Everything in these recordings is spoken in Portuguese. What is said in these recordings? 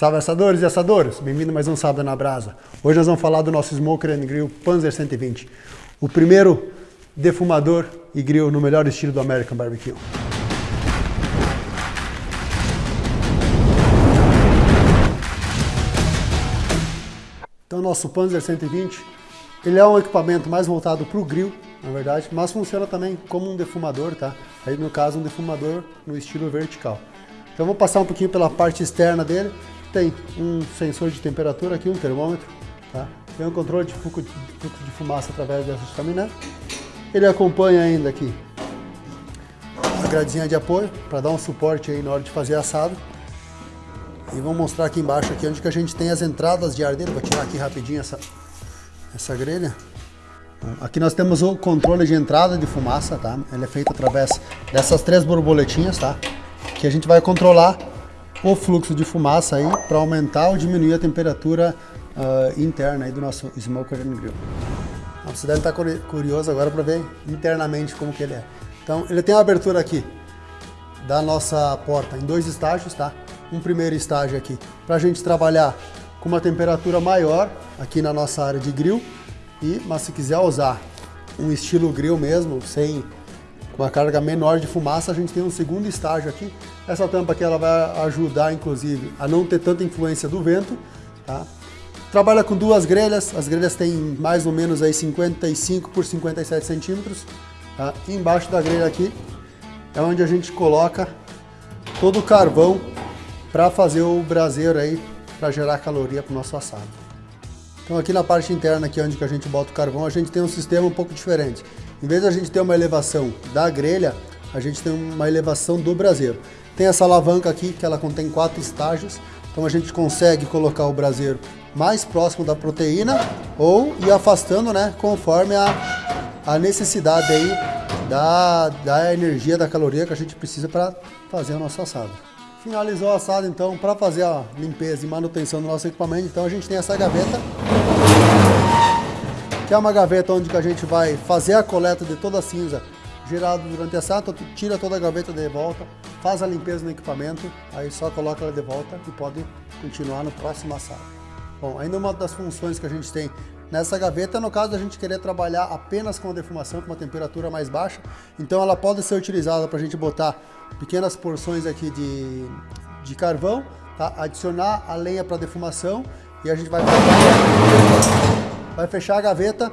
Salve assadores e assadoras, bem-vindo mais um Sábado na Brasa. Hoje nós vamos falar do nosso Smoker and Grill Panzer 120, o primeiro defumador e grill no melhor estilo do American Barbecue. Então nosso Panzer 120, ele é um equipamento mais voltado para o grill, na verdade, mas funciona também como um defumador, tá? Aí no caso um defumador no estilo vertical. Então vou passar um pouquinho pela parte externa dele. Tem um sensor de temperatura aqui, um termômetro, tá? Tem um controle de fluxo de fumaça através dessa chaminé. Ele acompanha ainda aqui a gradezinha de apoio para dar um suporte aí na hora de fazer assado. E vou mostrar aqui embaixo aqui onde que a gente tem as entradas de ar dele. Vou tirar aqui rapidinho essa, essa grelha. Aqui nós temos o controle de entrada de fumaça, tá? Ele é feito através dessas três borboletinhas, tá? Que a gente vai controlar o fluxo de fumaça aí para aumentar ou diminuir a temperatura uh, interna aí do nosso smoker and grill. Você deve estar curioso agora para ver internamente como que ele é. Então, ele tem a abertura aqui da nossa porta em dois estágios, tá? Um primeiro estágio aqui para a gente trabalhar com uma temperatura maior aqui na nossa área de grill. E, mas se quiser usar um estilo grill mesmo, sem uma carga menor de fumaça, a gente tem um segundo estágio aqui. Essa tampa aqui ela vai ajudar, inclusive, a não ter tanta influência do vento. Tá? Trabalha com duas grelhas, as grelhas têm mais ou menos aí 55 por 57 centímetros. Tá? Embaixo da grelha aqui é onde a gente coloca todo o carvão para fazer o braseiro aí, para gerar caloria para o nosso assado. Então aqui na parte interna, aqui onde que a gente bota o carvão, a gente tem um sistema um pouco diferente. Em vez de a gente ter uma elevação da grelha, a gente tem uma elevação do braseiro. Tem essa alavanca aqui, que ela contém quatro estágios, então a gente consegue colocar o braseiro mais próximo da proteína ou ir afastando, né, conforme a, a necessidade aí da, da energia, da caloria que a gente precisa para fazer o nosso assado. Finalizou o assado, então, para fazer a limpeza e manutenção do nosso equipamento, então a gente tem essa gaveta que é uma gaveta onde a gente vai fazer a coleta de toda a cinza gerada durante a assado, tira toda a gaveta de volta, faz a limpeza no equipamento, aí só coloca ela de volta e pode continuar no próximo assado. Bom, ainda uma das funções que a gente tem nessa gaveta, no caso da gente querer trabalhar apenas com a defumação, com uma temperatura mais baixa, então ela pode ser utilizada para a gente botar pequenas porções aqui de, de carvão, tá? adicionar a lenha para defumação e a gente vai vai fechar a gaveta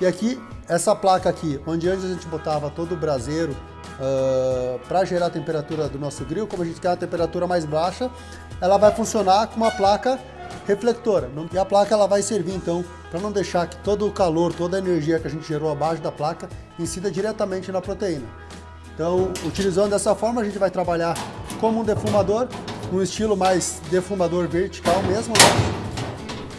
e aqui, essa placa aqui, onde antes a gente botava todo o braseiro uh, para gerar a temperatura do nosso grill, como a gente quer uma temperatura mais baixa, ela vai funcionar com uma placa reflectora. E a placa ela vai servir então para não deixar que todo o calor, toda a energia que a gente gerou abaixo da placa incida diretamente na proteína. Então, utilizando dessa forma, a gente vai trabalhar como um defumador, um estilo mais defumador vertical mesmo, né?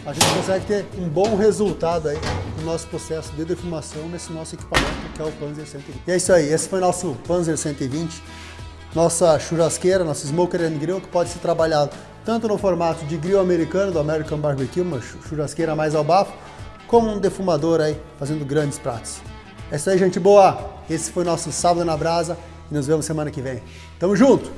A gente consegue ter um bom resultado aí no nosso processo de defumação nesse nosso equipamento que é o Panzer 120. E é isso aí, esse foi nosso Panzer 120, nossa churrasqueira, nosso Smoker and Grill, que pode ser trabalhado tanto no formato de grill americano, do American Barbecue, uma churrasqueira mais ao bafo, como um defumador aí, fazendo grandes pratos. É isso aí, gente boa! Esse foi nosso Sábado na Brasa e nos vemos semana que vem. Tamo junto!